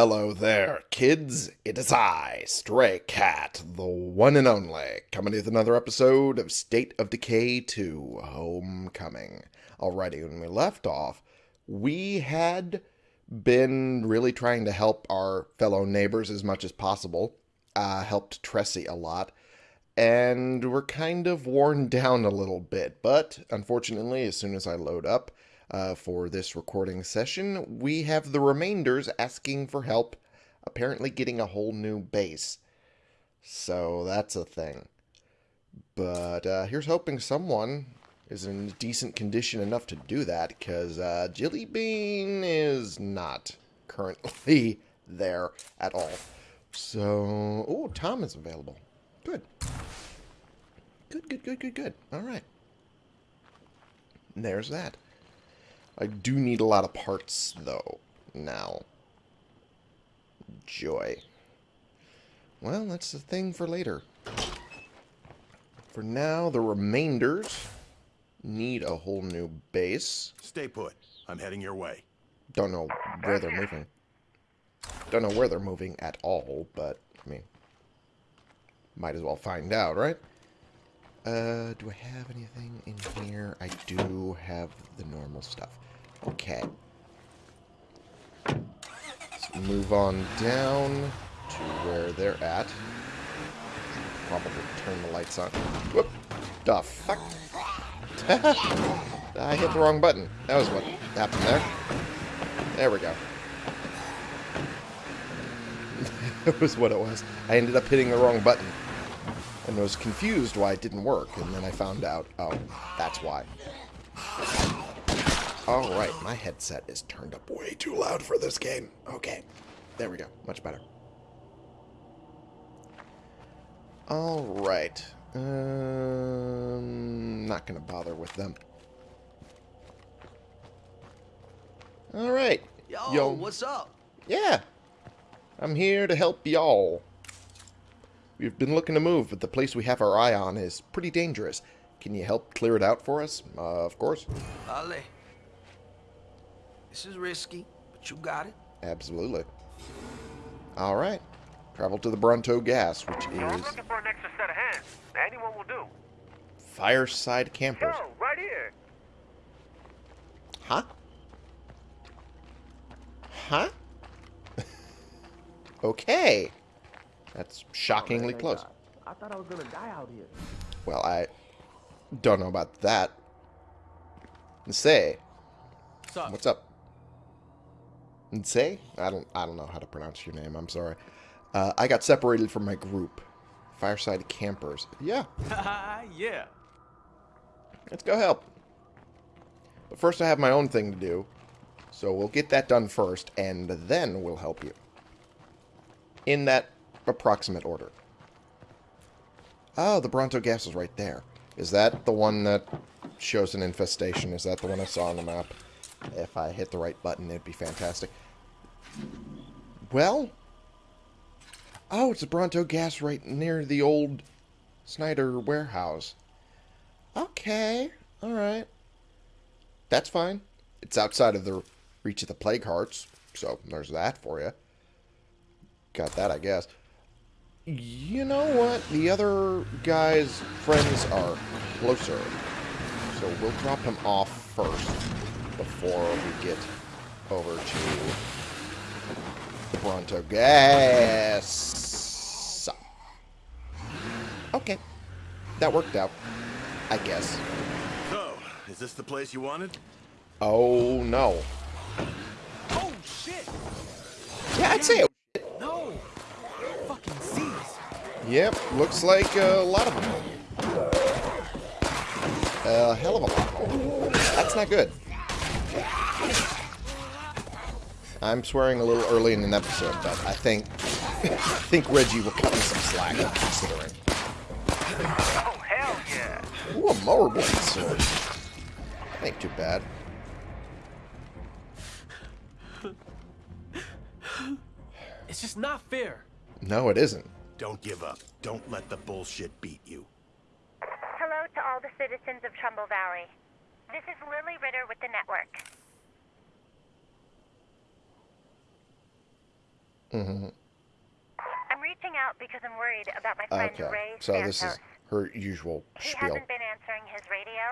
Hello there, kids. It is I, Stray Cat, the one and only, coming with another episode of State of Decay 2 Homecoming. Alrighty, when we left off, we had been really trying to help our fellow neighbors as much as possible, uh, helped Tressie a lot, and we're kind of worn down a little bit. But unfortunately, as soon as I load up, uh, for this recording session. We have the remainders asking for help, apparently getting a whole new base. So that's a thing. But uh, here's hoping someone is in decent condition enough to do that, because uh, Jilly Bean is not currently there at all. So, oh, Tom is available. Good. Good, good, good, good, good. All right. There's that. I do need a lot of parts, though, now. Joy. Well, that's the thing for later. For now, the remainders need a whole new base. Stay put. I'm heading your way. Don't know where they're moving. Don't know where they're moving at all, but, I mean, might as well find out, right? Uh, do I have anything in here? I do have the normal stuff. Okay. Let's move on down to where they're at. Probably turn the lights on. Whoop! The fuck? I hit the wrong button. That was what happened there. There we go. that was what it was. I ended up hitting the wrong button. And I was confused why it didn't work. And then I found out, oh, that's why. Alright, my headset is turned up way too loud for this game. Okay, there we go. Much better. Alright. Um, not going to bother with them. Alright. Yo, Yo, what's up? Yeah. I'm here to help y'all. We've been looking to move, but the place we have our eye on is pretty dangerous. Can you help clear it out for us? Uh, of course. Ale. This is risky, but you got it. Absolutely. All right. Travel to the Bronto Gas, which is... I'm looking for an extra set of hands. Anyone will do. Fireside Campers. Yo, right here. Huh? Huh? okay. That's shockingly oh, close. I thought I was gonna die out here. Well, I don't know about that. Say, what's up? Say? I don't I don't know how to pronounce your name. I'm sorry. Uh, I got separated from my group. Fireside Campers. Yeah. yeah. Let's go help. But first I have my own thing to do. So we'll get that done first, and then we'll help you. In that approximate order. Oh, the Bronto gas is right there. Is that the one that shows an infestation? Is that the one I saw on the map? If I hit the right button, it'd be fantastic. Well? Oh, it's a Bronto gas right near the old Snyder warehouse. Okay. Alright. That's fine. It's outside of the reach of the plague hearts, so there's that for you. Got that, I guess. You know what? The other guy's friends are closer. So we'll drop him off first before we get over to the Bronto Gas. Okay. That worked out. I guess. So, is this the place you wanted? Oh, no. Oh, shit! Yeah, I'd say it. No! Fucking seas. Yep, looks like a lot of them. A hell of a lot. That's not good. I'm swearing a little early in an episode, but I think I think Reggie will cut me some slack, considering. Oh, hell yeah! Ooh, a mower blade sword. Ain't too bad. It's just not fair. No, it isn't. Don't give up. Don't let the bullshit beat you. Hello to all the citizens of Trumbull Valley. This is Lily Ritter with the network. Mm -hmm. I'm reaching out because I'm worried about my friend Okay. Ray So Santos. this is her usual He spiel. hasn't been answering his radio,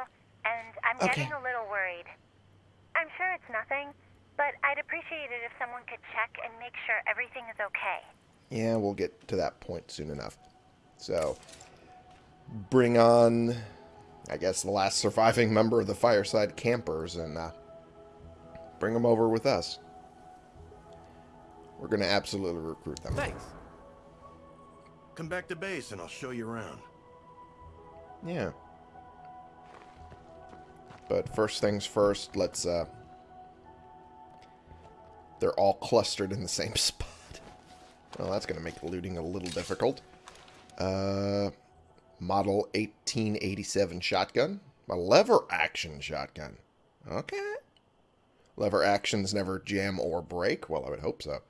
and I'm Okay. getting a little worried. I'm sure it's nothing, but I'd appreciate it if someone could check and make sure everything is okay. Yeah, we'll get to that point soon enough. So, bring on, I guess, the last surviving member of the Fireside Campers and uh, bring them over with us. We're going to absolutely recruit them. Thanks. Come back to base and I'll show you around. Yeah. But first things first, let's, uh... They're all clustered in the same spot. Well, that's going to make looting a little difficult. Uh... Model 1887 shotgun. A lever action shotgun. Okay. Lever actions never jam or break. Well, I would hope so.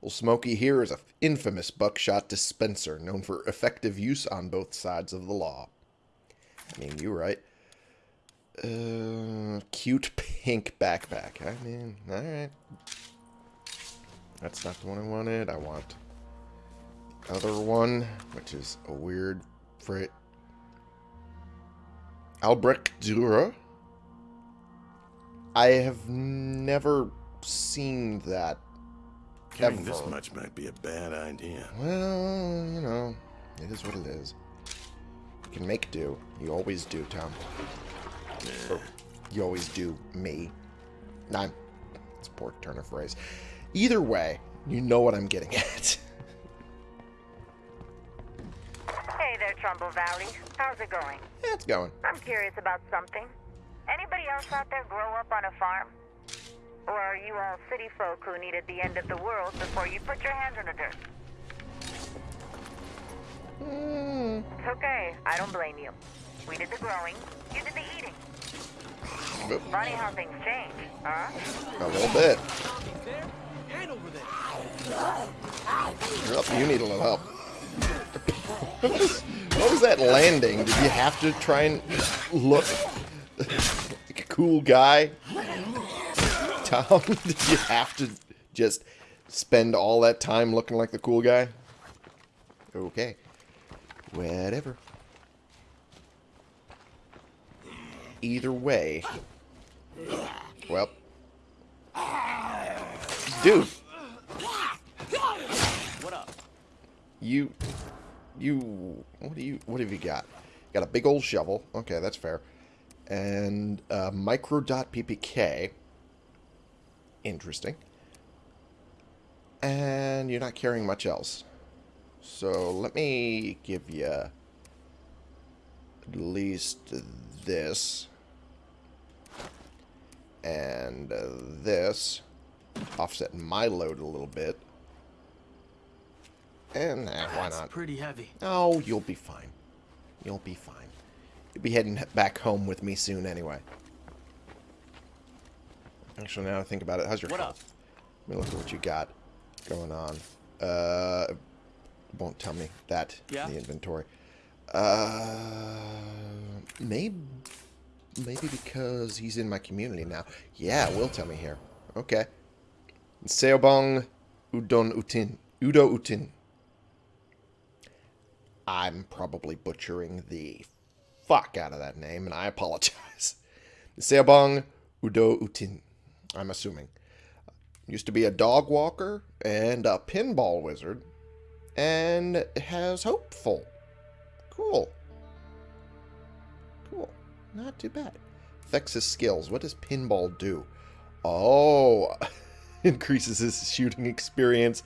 Well, Smokey here is a infamous buckshot dispenser known for effective use on both sides of the law. I mean, you're right. Uh, cute pink backpack. I mean, alright. That's not the one I wanted. I want the other one, which is a weird freight. Albrecht Dürer. I have never seen that Carrying this much might be a bad idea. Well, you know, it is what it is. You can make do. You always do, Tom. Or, you always do, me. I'm... It's a poor turn of phrase. Either way, you know what I'm getting at. Hey there, Trumbull Valley. How's it going? yeah, it's going. I'm curious about something. Anybody else out there grow up on a farm? Or are you all city folk who needed the end of the world before you put your hands in the dirt? Mm, It's okay. I don't blame you. We did the growing, you did the eating. Funny how things change, huh? a little bit. Over there. Yep, you need a little help. what was that landing? Did you have to try and look like a cool guy? Tom, did you have to just spend all that time looking like the cool guy? Okay. Whatever. Either way. Well. Dude. What up? You, you, what do you, what have you got? Got a big old shovel. Okay, that's fair. And uh, micro dot PPK. Interesting. And you're not carrying much else. So let me give you at least this. And this. Offset my load a little bit. And eh, why That's not? pretty heavy. Oh, you'll be fine. You'll be fine. You'll be heading back home with me soon anyway. Actually, now I think about it, how's your What health? up? Let me look at what you got going on. Uh, won't tell me that Yeah? in the inventory. Uh, maybe, maybe because he's in my community now. Yeah, will tell me here. Okay. Seobong Udon Utin. Udo Utin. I'm probably butchering the fuck out of that name, and I apologize. Seobong Udo Utin. I'm assuming. Used to be a dog walker and a pinball wizard, and has hopeful. Cool. Cool. Not too bad. His skills. What does pinball do? Oh, increases his shooting experience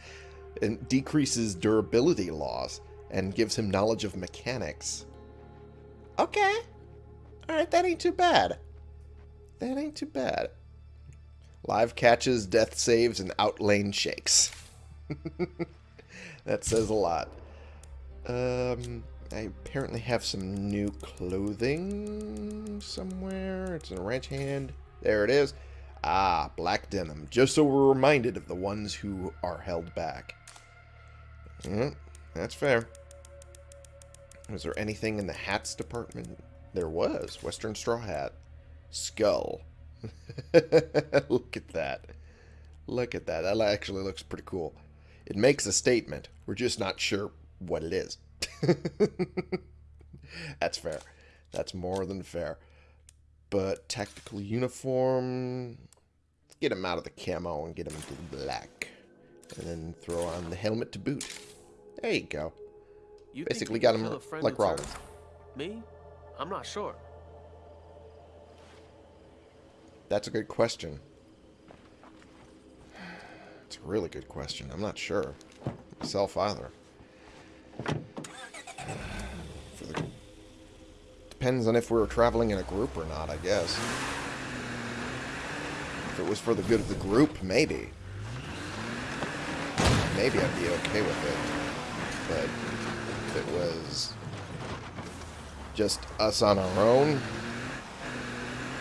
and decreases durability loss and gives him knowledge of mechanics. Okay. Alright, that ain't too bad. That ain't too bad. Live catches, death saves, and outlane shakes. that says a lot. Um, I apparently have some new clothing somewhere. It's in a ranch hand. There it is. Ah, black denim. Just so we're reminded of the ones who are held back. Mm, that's fair. Was there anything in the hats department? There was. Western straw hat. Skull. Look at that. Look at that. That actually looks pretty cool. It makes a statement. We're just not sure what it is. That's fair. That's more than fair. But tactical uniform. Get him out of the camo and get him into the black. And then throw on the helmet to boot. There you go. You Basically got him kill a friend like in? Rollins. Me? I'm not sure. That's a good question. It's a really good question. I'm not sure. Myself either. For the... Depends on if we were traveling in a group or not, I guess. If it was for the good of the group, maybe. Maybe I'd be okay with it. But if it was just us on our own,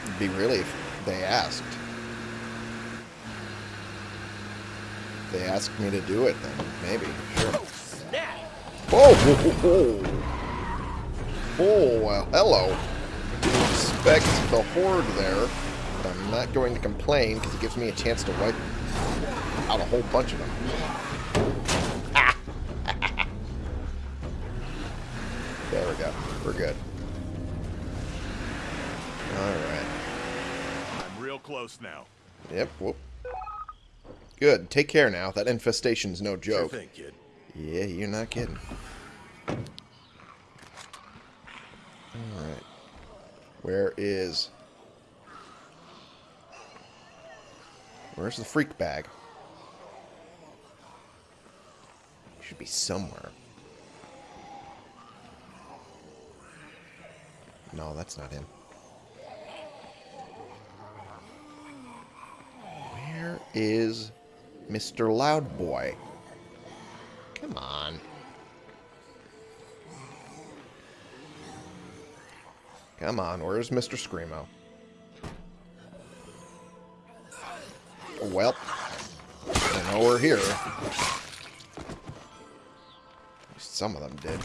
it'd be really if they asked. If they asked me to do it, then maybe, sure. Oh, ho, ho, ho. oh well, hello. Didn't expect the horde there, I'm not going to complain because it gives me a chance to wipe out a whole bunch of them. There we go. We're good. Alright. I'm real close now. Yep, whoop. Good. Take care now. That infestation's no Sure joke. thing, kid. Yeah, you're not kidding. Alright. Where is... Where's the freak bag? Should be somewhere. No, that's not him. Where is Mr. Loudboy? Come on. Come on, where's Mr. Screamo? Well, I know we're here. Some of them did.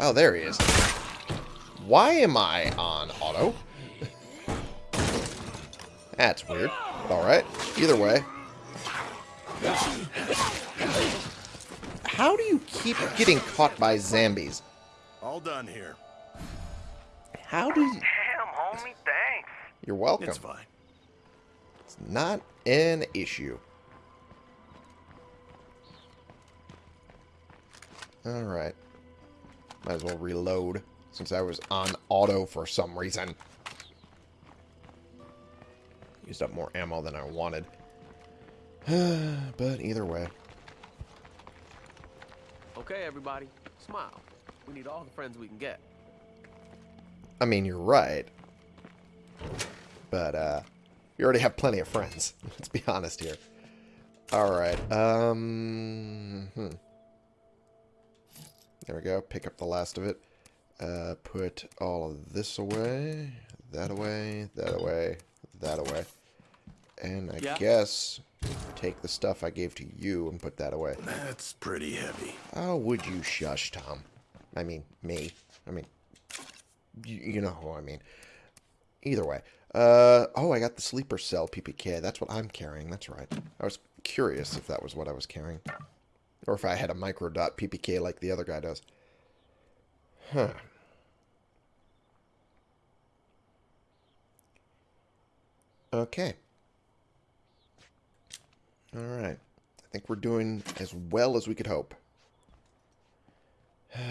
Oh, there he is. Why am I on auto? That's weird. Alright. Either way. How do you keep getting caught by zombies? All done here. How do you... Damn, homie, thanks. You're welcome. It's fine. It's not an issue. Alright. Might as well reload, since I was on auto for some reason. Used up more ammo than I wanted. but either way. Okay, everybody, smile. We need all the friends we can get. I mean, you're right. But, uh, you already have plenty of friends. Let's be honest here. Alright, um... Hmm. There we go. Pick up the last of it. Uh, put all of this away. That away. That away. That away. And I Yeah. guess take the stuff I gave to you and put that away. That's pretty heavy. Oh, would you shush, Tom? I mean, me. I mean, you, you know who I mean. Either way. Uh, oh, I got the sleeper cell PPK. That's what I'm carrying. That's right. I was curious if that was what I was carrying. Or if I had a micro dot PPK like the other guy does. Huh. Okay. Alright. I think we're doing as well as we could hope. Let's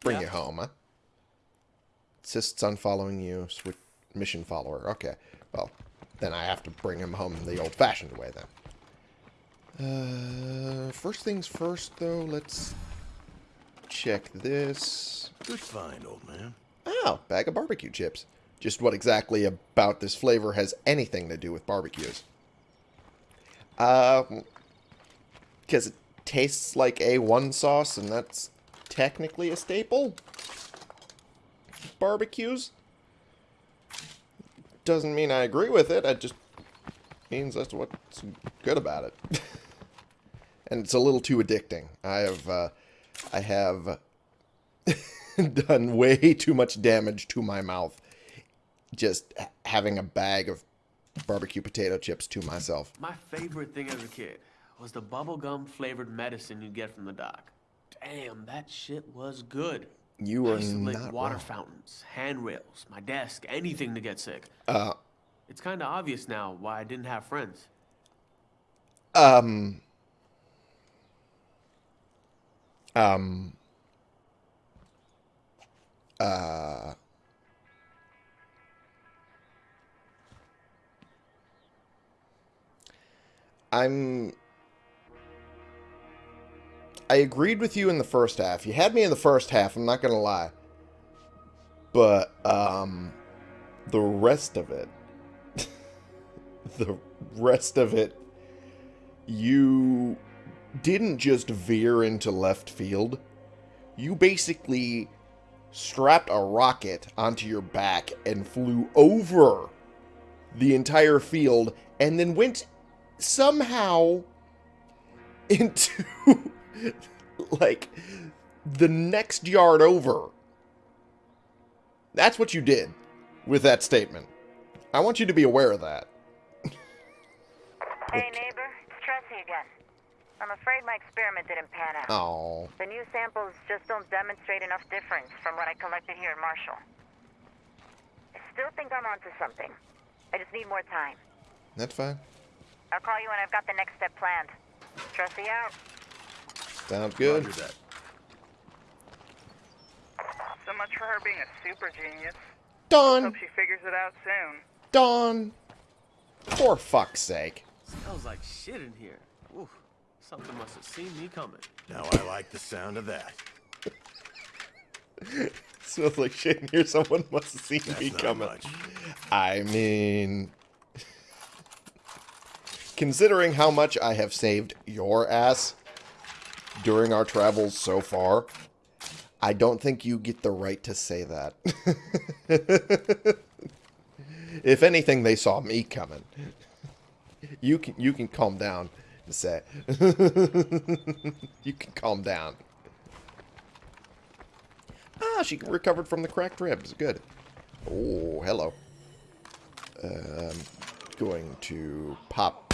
bring Yeah. you home, huh? Insists on following you. Switch mission follower. Okay. Well, then I have to bring him home the old-fashioned way, then. Uh, first things first, though, let's check this. Good find, old man. Oh, bag of barbecue chips. Just what exactly about this flavor has anything to do with barbecues? Uh, because it tastes like A1 sauce, and that's technically a staple? Barbecues? Doesn't mean I agree with it, it just means that's what's good about it. and it's a little too addicting. I have, uh, I have done way too much damage to my mouth just having a bag of barbecue potato chips to myself. My favorite thing as a kid was the bubblegum flavored medicine you get from the doc. Damn, that shit was good. You I are used to lick not water wrong. fountains, handrails, my desk, anything to get sick. Uh, It's kind of obvious now why I didn't have friends. um, um, uh, I'm. I agreed with you in the first half. You had me in the first half, I'm not going to lie. But, um, the rest of it, the rest of it, you didn't just veer into left field. You basically strapped a rocket onto your back and flew over the entire field and then went somehow into like the next yard over. That's what you did with that statement. I want you to be aware of that. Hey, neighbor, it's Tressie again. I'm afraid my experiment didn't pan out. Oh, The new samples just don't demonstrate enough difference from what I collected here in Marshall. I still think I'm onto something. I just need more time. that's fine. I'll call you when I've got the next step planned. Tressie out. Sounds good. Roger that. So much for her being a super genius. Dawn, Hope she figures it out soon. Dawn. For fuck's sake. Smells like shit in here. Oof, something must have seen me coming. Now I like the sound of that. Smells like shit in here. Someone must have seen That's me not coming. much. I mean, considering how much I have saved your ass during our travels so far, I don't think you get the right to say that. if anything, they saw me coming. You can you can calm down and say you can calm down. Ah, she recovered from the cracked ribs. Good. Oh, hello. Um, going to pop.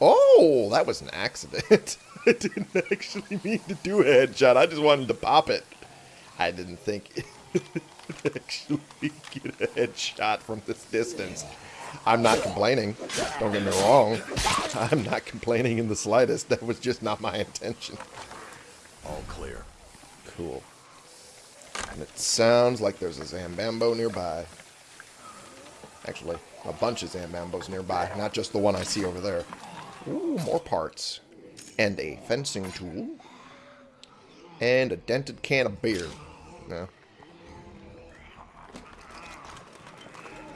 Oh, that was an accident. I didn't actually mean to do a headshot. I just wanted to pop it. I didn't think actually get a headshot from this distance. I'm not complaining. Don't get me wrong. I'm not complaining in the slightest. That was just not my intention. All clear. Cool. And it sounds like there's a Zambambo nearby. Actually, a bunch of Zambambos nearby, not just the one I see over there. Ooh, more parts. And a fencing tool. And a dented can of beer. No.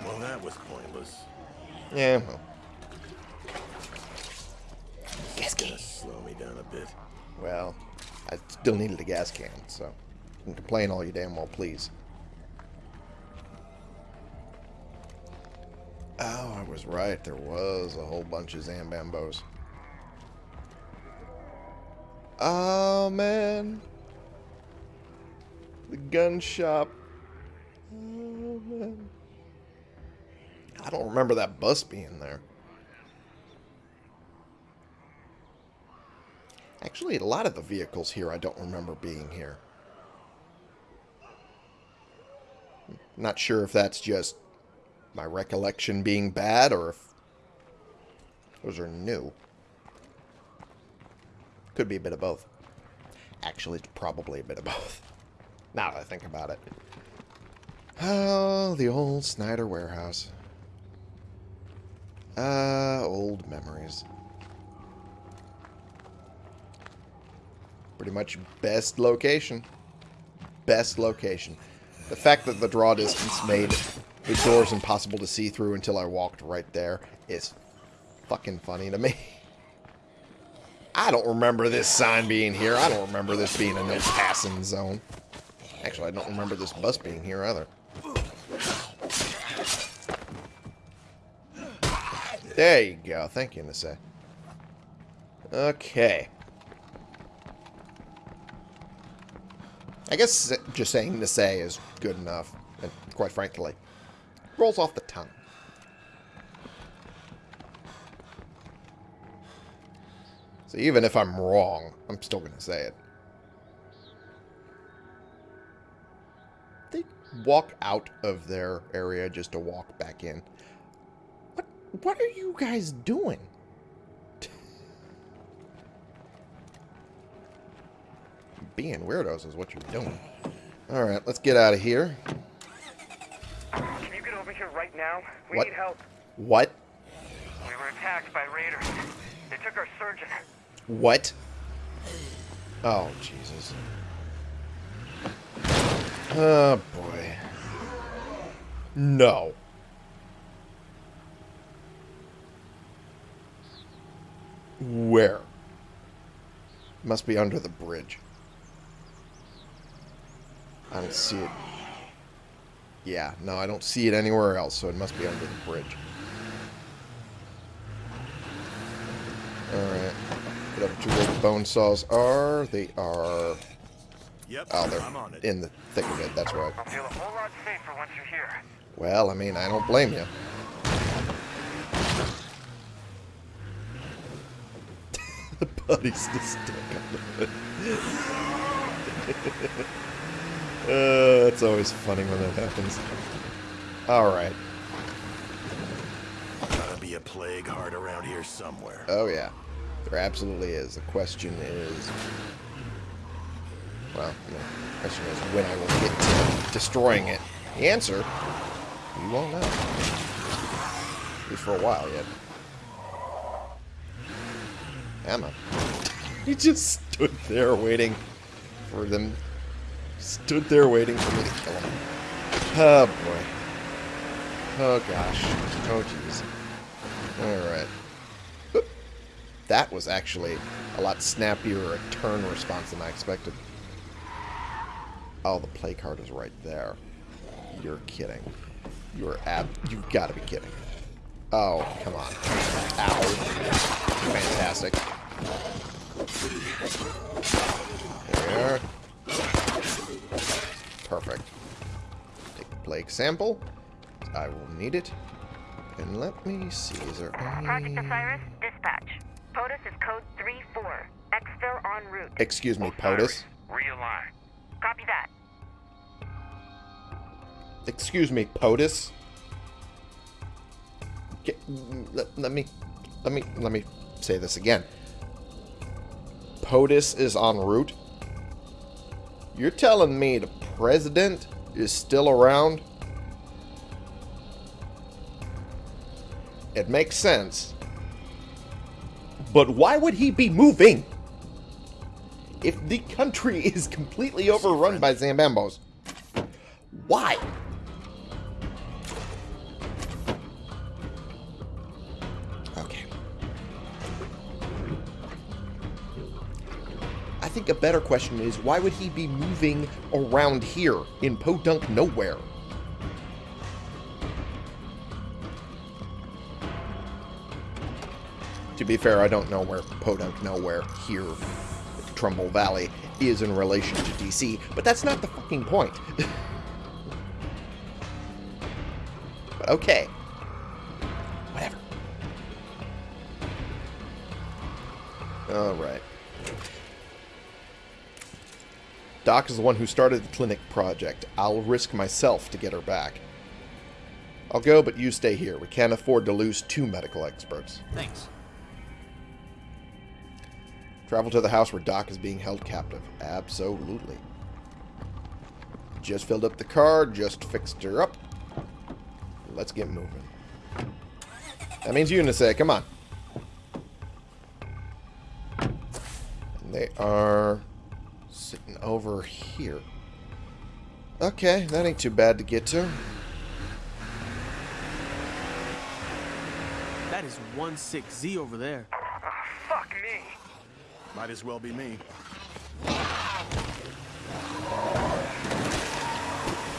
Well, that was pointless. Yeah, well. Gas can. Slow me down a bit. Well, I still needed a gas can, so you can complain all you damn well please. Oh, I was right. There was a whole bunch of Zambambos. Oh, man. The gun shop. Oh, man. I don't remember that bus being there. Actually, a lot of the vehicles here I don't remember being here. Not sure if that's just my recollection being bad or if those are new. Could be a bit of both. Actually, it's probably a bit of both. Now that I think about it. Oh, the old Snyder warehouse. Ah, old memories. Pretty much best location. Best location. The fact that the draw distance made the doors impossible to see through until I walked right there is fucking funny to me. I don't remember this sign being here. I don't remember this being a no passing zone. Actually, I don't remember this bus being here either. There you go. Thank you, Nisei. Okay. I guess just saying Nisei is good enough, and quite frankly, rolls off the tongue. So even if I'm wrong, I'm still going to say it. They walk out of their area just to walk back in. What what are you guys doing? Being weirdos is what you're doing. Alright, let's get out of here. Can you get over here right now? We What? need help. What? We were attacked by raiders. They took our surgeon. What? Oh, Jesus. Oh, boy. No. Where? Must be under the bridge. I don't see it. Yeah, no, I don't see it anywhere else, so it must be under the bridge. Alright. Get up to where the bone saws are. They are... Yep, Oh, they're I'm on it. in the thick of it. That's right. I'll feel a whole lot safer once you're here. Well, I mean, I don't blame you. the body's still stuck on it. uh, it's always funny when that happens. Alright. Gotta be a plague heart around here somewhere. Oh, yeah. There absolutely is. The question is... Well. The question is when I will get to destroying it. The answer, we won't know. At least for a while yet. Emma. He just stood there waiting for them. Stood there waiting for me to kill him. Oh, boy. Oh, gosh. Oh, jeez. Alright. That was actually a lot snappier a turn response than I expected. Oh, the plague heart is right there. You're kidding. You're ab- You've got to be kidding. Oh, come on. Ow. Fantastic. There. Perfect. Take the plague sample. I will need it. And let me see, is there Project. Osiris, dispatch. POTUS is code 3-4. Exfil en route. Excuse me, POTUS. Realign. Copy that. Excuse me, POTUS. Get, let, let me, let me, let me say this again. POTUS is en route. You're telling me the president is still around? It makes sense. But why would he be moving? If the country is completely overrun by Zambambos, why? Okay. I think a better question is why would he be moving around here in Podunk nowhere? Be fair, I don't know where Podunk nowhere here, Trumbull Valley, is in relation to DC, but that's not the fucking point. but okay. Whatever. Alright. Doc is the one who started the clinic project. I'll risk myself to get her back. I'll go, but you stay here. We can't afford to lose two medical experts. Thanks. Travel to the house where Doc is being held captive. Absolutely. Just filled up the car, just fixed her up. Let's get moving. That means you, Unisay, come on. And they are sitting over here. Okay, that ain't too bad to get to. That is 1-6Z over there. Might as well be me.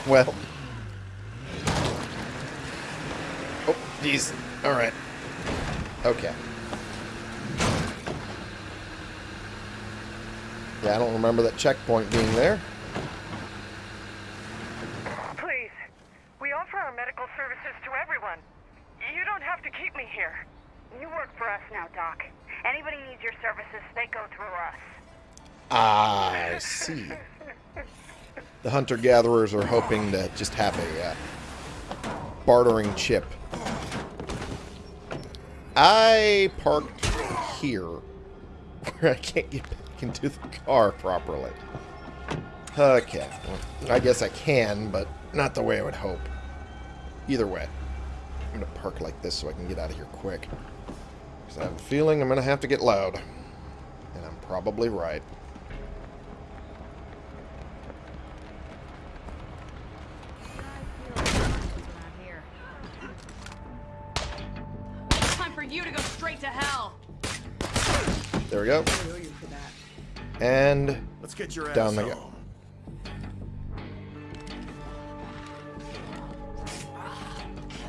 Well. Oh, jeez. Alright. Okay. Yeah, I don't remember that checkpoint being there. Please. We offer our medical services to everyone. You don't have to keep me here. You work for us now, Doc. Anybody needs your services, they go through us. I see. The hunter-gatherers are hoping to just have a uh, bartering chip. I parked here where I can't get back into the car properly. Okay. Well, I guess I can, but not the way I would hope. Either way. I'm going to park like this so I can get out of here quick. Because I have a feeling I'm going to have to get loud. And I'm probably right. There we go. And Let's get your ass Down they go.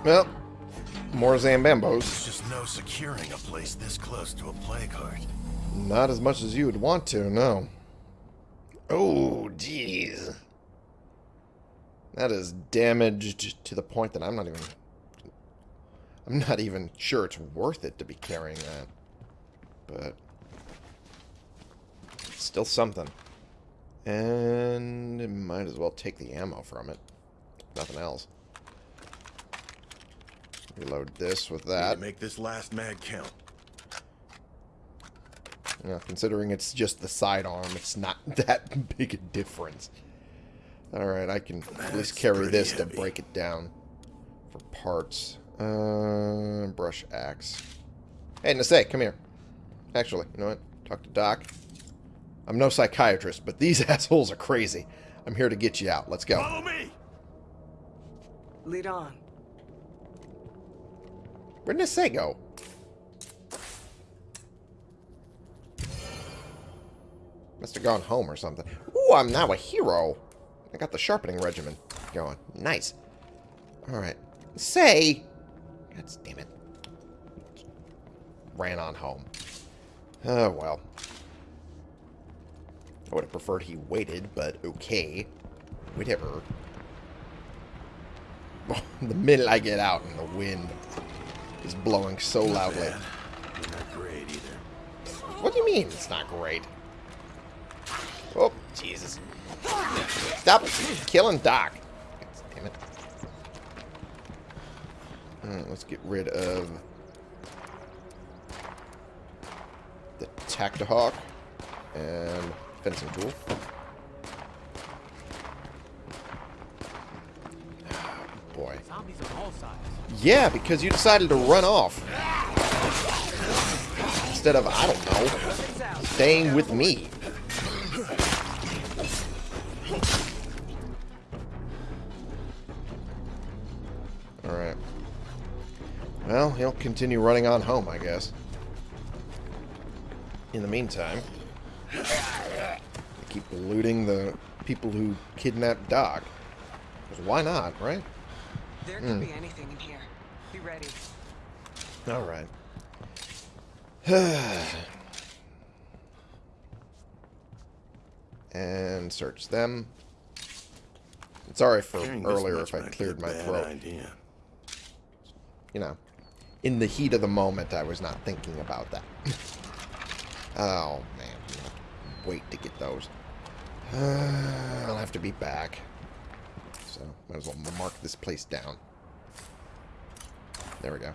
Well, more Zambambos. There's just no securing a place this close to a. Not as much as you would want to, no. Oh, jeez. That is damaged to the point that I'm not even... I'm not even sure it's worth it to be carrying that. But... Still something. And might as well take the ammo from it. Nothing else. Reload this with that. make this last mag count. Yeah, considering it's just the sidearm, it's not that big a difference. Alright, I can at least carry this to break it down for parts. Uh, brush axe. Hey, Nasei, come here. Actually, you know what? Talk to Doc. I'm no psychiatrist, but these assholes are crazy. I'm here to get you out. Let's go. Follow me! Lead on. Where'd Nasei go? Must have gone home or something. Ooh, I'm now a hero. I got the sharpening regimen going. Nice. Alright. Say! God damn it. Ran on home. Oh, well. I would have preferred he waited, but okay. Whatever. the minute I get out and the wind is blowing so loudly. Bad. Not great either. What do you mean it's not great? Oh, Jesus. Stop killing Doc. Damn it. Alright, let's get rid of the Tactahawk and fencing tool. Ah, boy. All sizes. Yeah, because you decided to run off. Instead of, I don't know, staying with me. Alright. Well, he'll continue running on home, I guess. In the meantime, keep looting the people who kidnapped Doc. 'Cause why not, right? There could hmm. be anything in here. Be ready. Alright. and search them. Sorry for Carrying this earlier if I cleared my throat. Idea. You know, in the heat of the moment, I was not thinking about that. oh, man. I'm gonna have to wait to get those. Uh, I'll have to be back. So, might as well mark this place down. There we go.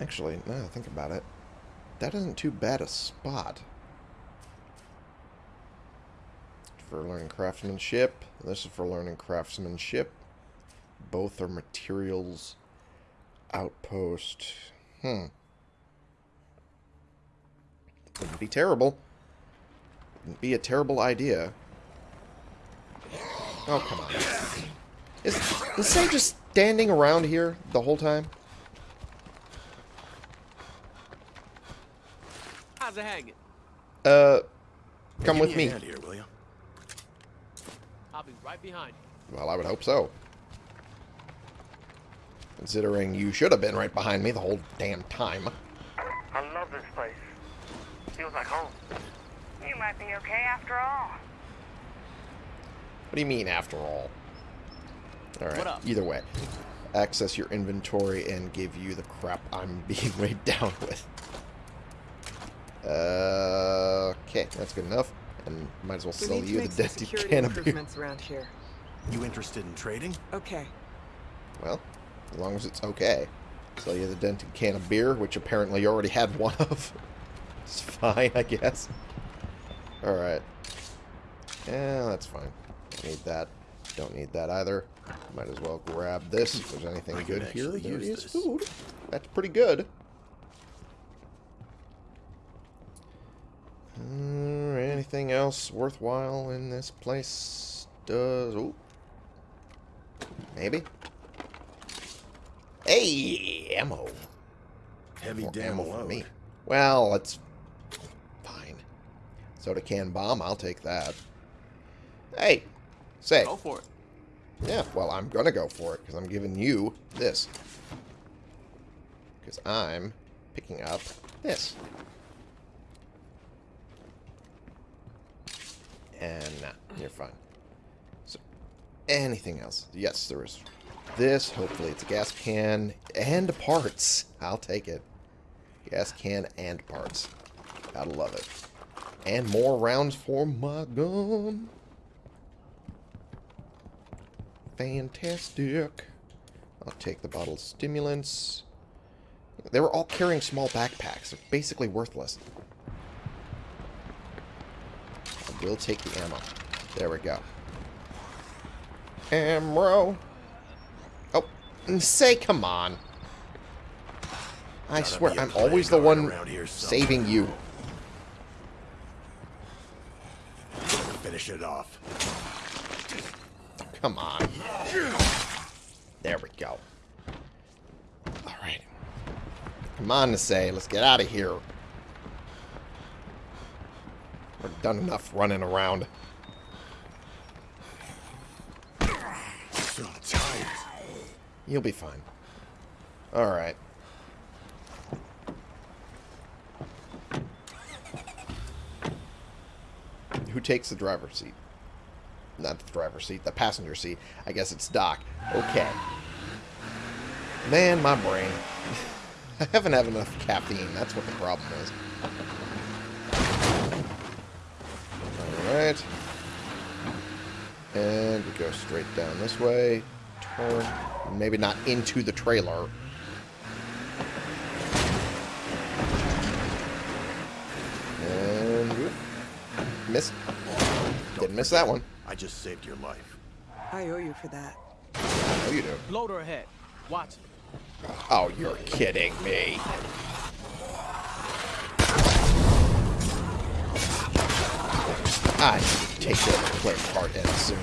Actually, now that I think about it, that isn't too bad a spot. For learning craftsmanship. This is for learning craftsmanship. Both are materials outpost. Hmm. Wouldn't be terrible. Wouldn't be a terrible idea. Oh, come on. Is, is Sam just standing around here the whole time? How's it hanging? Uh, come with me. me. a hand here, will you? I'll be right behind you. Well, I would hope so. Considering you should have been right behind me the whole damn time. I love this place. Feels like home. You might be okay after all. What do you mean, after all? Alright, either way. Access your inventory and give you the crap I'm being weighed down with. Uh, okay, that's good enough. And might as well We sell need you the make dented can of beer. improvements around here. You interested in trading? Okay. Well, as long as it's okay. Sell you the dented can of beer, which apparently you already had one of. It's fine, I guess. Alright. Yeah, that's fine. Don't need that. Don't need that either. Might as well grab this if there's anything I good here. actually use this. food. That's pretty good. Uh, anything else worthwhile in this place? Does... Ooh. Maybe? Hey, ammo. Heavy More damn ammo for load. me. Well, it's. Soda can bomb, I'll take that. Hey, say. Go for it. Yeah, well, I'm gonna go for it because I'm giving you this. Because I'm picking up this. And nah, you're fine. So, anything else? Yes, there is this. Hopefully, it's a gas can and parts. I'll take it. Gas can and parts. Gotta love it. And more rounds for my gun. Fantastic. I'll take the bottle of stimulants. They were all carrying small backpacks. They're basically worthless. I will take the ammo. There we go. Ammo. Oh, say come on. I swear, I'm always the one saving you. Finish it off. Come on. There we go. Alright. Come on to say, let's get out of here. We're done enough running around. So tired. You'll be fine. Alright. Who takes the driver's seat? Not the driver's seat, the passenger seat. I guess it's Doc. Okay. Man, my brain. I haven't had enough caffeine. That's what the problem is. Alright. And we go straight down this way. Turn. Maybe not into the trailer. Missed. Didn't miss that one. I just saved your life. I owe you for that. Oh, you do. Bloater ahead. Watch it. Oh, you're kidding me. I need to take the plague heart in soon.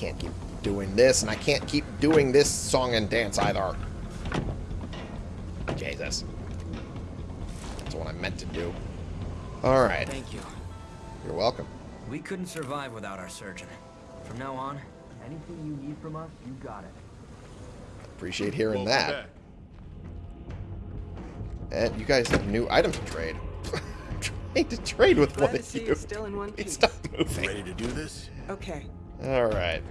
Can't keep doing this, and I can't keep doing this song and dance either. Jesus. That's what I meant to do. Alright. Thank you. You're welcome. We couldn't survive without our surgeon. From now on, anything you need from us, you got it. Appreciate hearing that. And you guys have new items to trade. Trying to trade with Glad one to of see you. still in one Hey, piece. Stop moving. Ready to do this? Okay. Alright.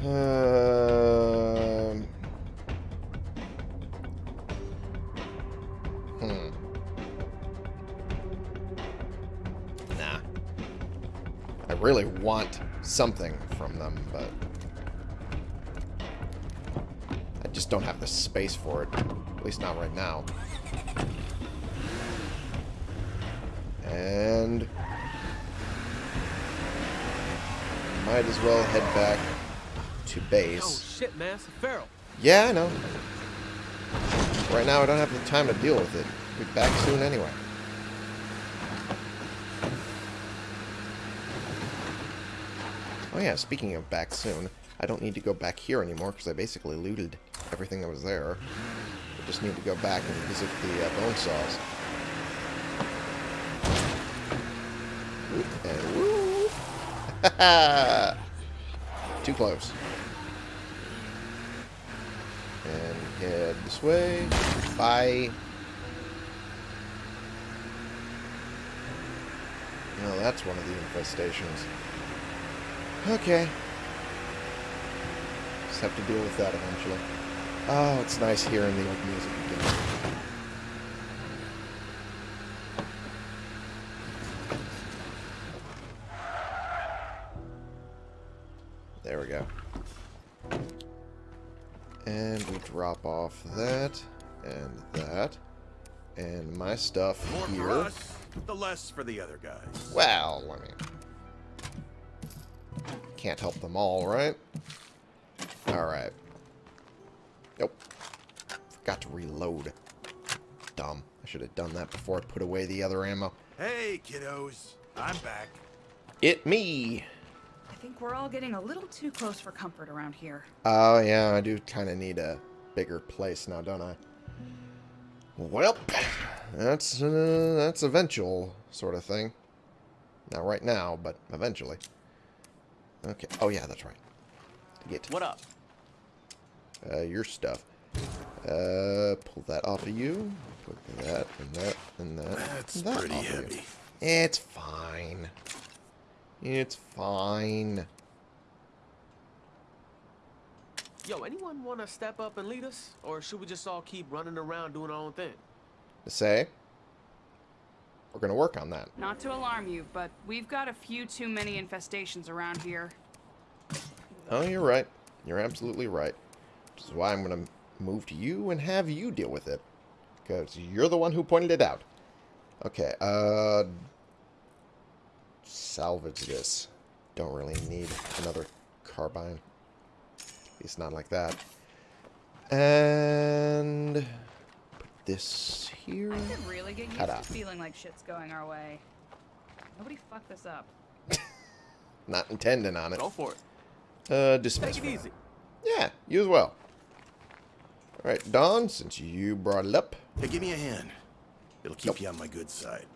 Um. Hmm. Nah. I really want something from them, but I just don't have the space for it. At least not right now. And might as well head back to base. Oh shit, man, it's a feral. Yeah, I know. Right now, I don't have the time to deal with it. We'll be back soon anyway. Oh yeah, speaking of back soon, I don't need to go back here anymore because I basically looted everything that was there. I just need to go back and visit the uh, bone saws. And woo! Too close. And head way. Bye. No, that's one of the infestations. Okay. Just have to deal with that eventually. Oh, it's nice hearing the old music again. Off that, and that, and my stuff More here. for us, the less for the other guys. Well, I mean, can't help them all, right? Alright. Nope. Forgot to reload. Dumb. I should have done that before I put away the other ammo. Hey, kiddos. I'm back. It me! I think we're all getting a little too close for comfort around here. Oh, yeah, I do kind of need a bigger place now, don't I? Well, that's, uh, that's eventual sort of thing. Not right now, but eventually. Okay. Oh, yeah, that's right. To get What up? uh, your stuff. Uh, pull that off of you. Put that and that and that. That's and that pretty off of you. heavy. It's fine. It's fine. Yo, anyone want to step up and lead us? Or should we just all keep running around doing our own thing? To say, we're gonna work on that. Not to alarm you, but we've got a few too many infestations around here. Oh, you're right. You're absolutely right. Which is why I'm gonna move to you and have you deal with it, because you're the one who pointed it out. Okay. Uh, salvage this. Don't really need another carbine. At least not like that. And put this here. I could really get used to feeling like shit's going our way. Nobody fuck this up. Not intending on it. Go for it. Uh, dismiss. Take it easy. Yeah, you as well. Alright, Don, since you brought it up, Hey, give me a hand. It'll keep Nope. you on my good side.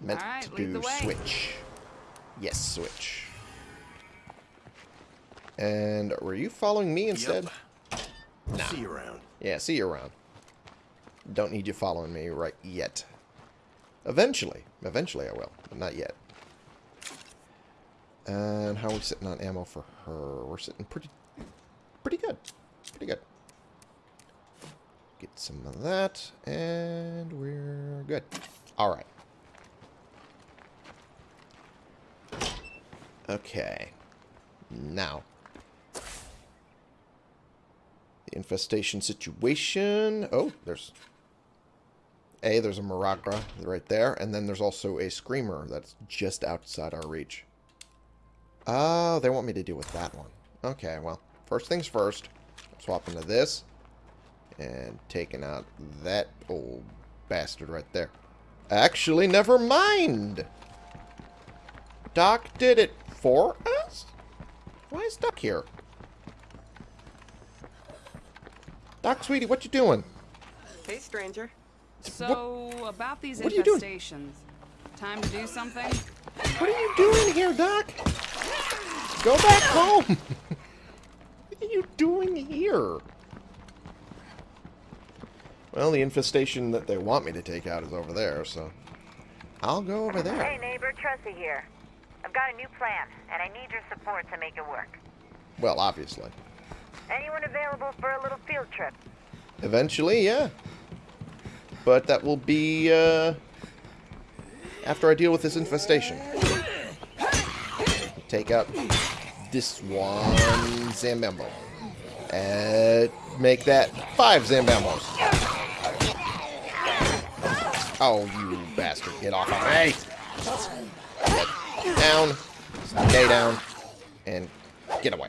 meant Alright, to do switch. Yes, switch. And were you following me instead? Yep. I'll See you around. Yeah, see you around. Don't need you following me right yet. Eventually. Eventually I will, but not yet. And how are we sitting on ammo for her? We're sitting pretty pretty good. Pretty good. Get some of that, and we're good. Alright. Okay. Now. The infestation situation. Oh, there's... A, there's a Maragra right there, and then there's also a Screamer that's just outside our reach. Oh, they want me to deal with that one. Okay, well, first things first. Swap into this. And taking out that old bastard right there. Actually, never mind. Doc did it for us? Why is Doc here? Doc, sweetie, what you doing? Hey, stranger. So, about these what are you doing? infestations. Time to do something? What are you doing here, Doc? Go back home. what are you doing here? Well, the infestation that they want me to take out is over there, so I'll go over there. Hey, neighbor, Trusty here. I've got a new plan, and I need your support to make it work. Well, obviously. Anyone available for a little field trip? Eventually, yeah. But that will be, uh, after I deal with this infestation. Take out this one Zambambo. And make that five Zambambos. Oh, you bastard. Get off of me. Get down. Stay down. And get away.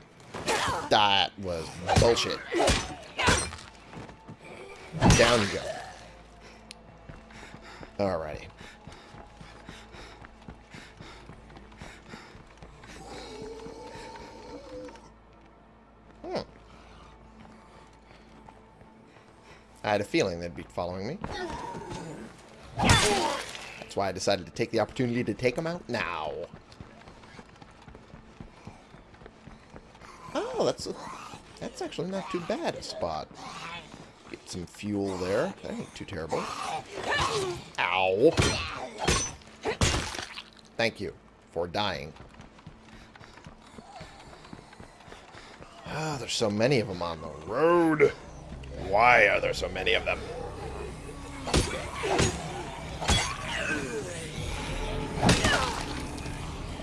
That was bullshit. Down you go. Alrighty. Hmm. I had a feeling they'd be following me. That's why I decided to take the opportunity to take them out now. Oh, that's a, that's actually not too bad a spot. Get some fuel there. That ain't too terrible. Ow. Thank you for dying. Ah, there's so many of them on the road. Why are there so many of them?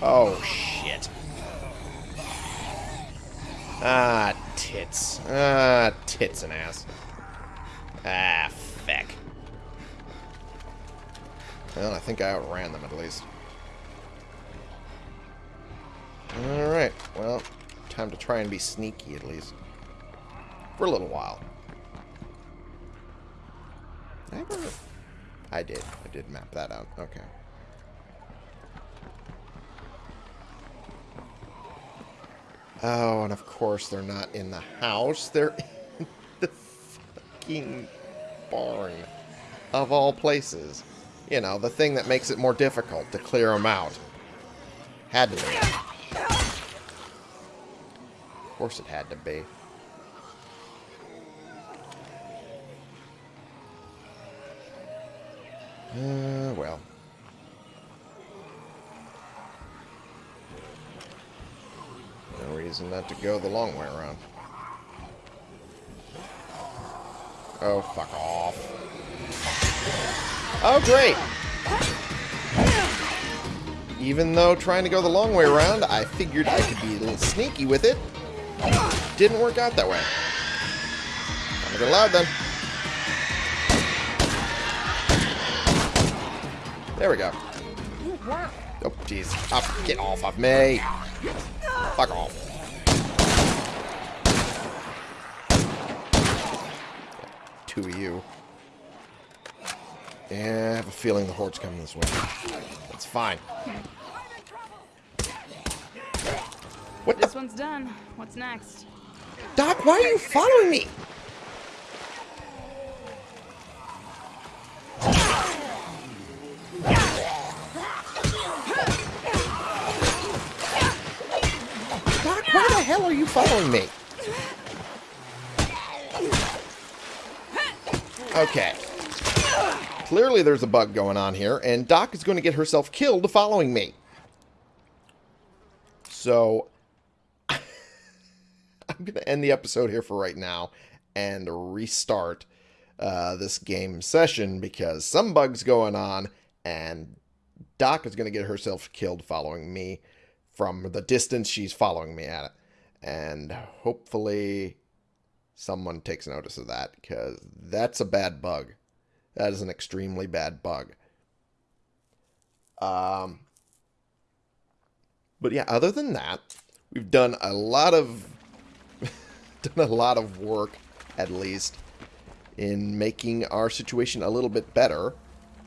Oh, shit. Ah, tits. Ah, tits and ass. Ah, feck. Well, I think I outran them at least. Alright, well, time to try and be sneaky at least. For a little while. I. I did. I did map that out. Okay. Oh, and of course they're not in the house. They're in the fucking barn. Of all places. You know, the thing that makes it more difficult to clear them out. Had to be. Of course it had to be. Uh, well. No reason not to go the long way around. Oh, fuck off. Oh, great! Even though trying to go the long way around, I figured I could be a little sneaky with it. Didn't work out that way. Time to get loud then. There we go. Oh, jeez. Get off of me. Fuck off. Two of you. Yeah, I have a feeling the horde's coming this way. That's fine. What This the? one's done. What's next? Doc, why are you following me? Doc, why the hell are you following me? Okay. Clearly there's a bug going on here, and Doc is going to get herself killed following me. So, I'm going to end the episode here for right now and restart uh, this game session because some bug's going on, and Doc is going to get herself killed following me from the distance she's following me at it. And hopefully someone takes notice of that because that's a bad bug. That is an extremely bad bug. Um, but yeah, other than that, we've done a lot of done a lot of work, at least, in making our situation a little bit better.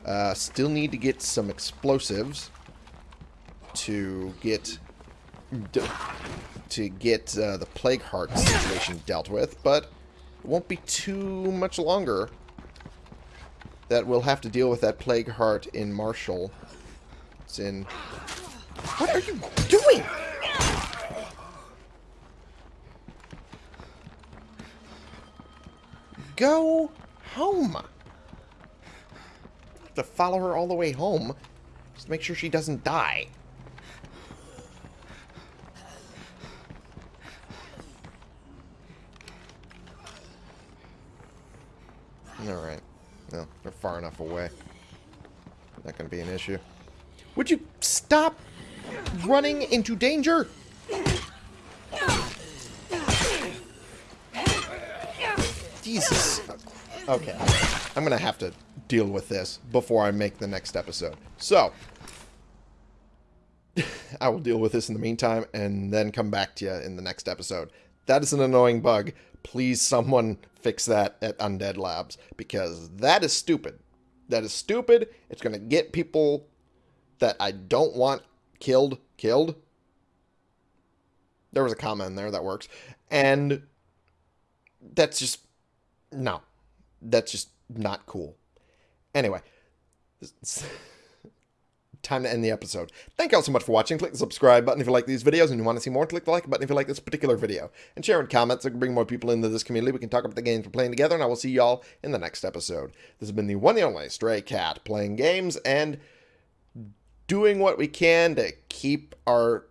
Uh, still need to get some explosives to get to get uh, the plague heart situation dealt with, but it won't be too much longer that we'll have to deal with that plague heart in Marshall. It's in. What are you doing? Go home. Have to follow her all the way home. Just make sure she doesn't die. Alright. No, they're far enough away. Not going to be an issue. Would you stop running into danger? Jesus. Okay. I'm going to have to deal with this before I make the next episode. So, I will deal with this in the meantime and then come back to you in the next episode. That is an annoying bug. Please, someone fix that at Undead Labs because that is stupid. That is stupid. It's going to get people that I don't want killed, killed. There was a comment in there that works. And that's just, no. That's just not cool. Anyway. Time to end the episode. Thank you all so much for watching. Click the subscribe button if you like these videos and you want to see more. Click the like button if you like this particular video. And share in comments so we can bring more people into this community. We can talk about the games we're playing together, and I will see y'all in the next episode. This has been the one and only Stray Cat playing games and doing what we can to keep our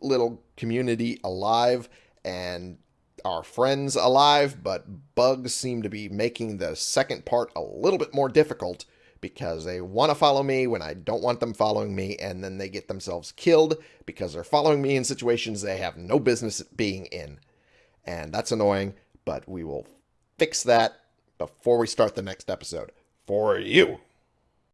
little community alive and our friends alive, but bugs seem to be making the second part a little bit more difficult because they want to follow me when I don't want them following me, and then they get themselves killed because they're following me in situations they have no business being in. And that's annoying, but we will fix that before we start the next episode. For you.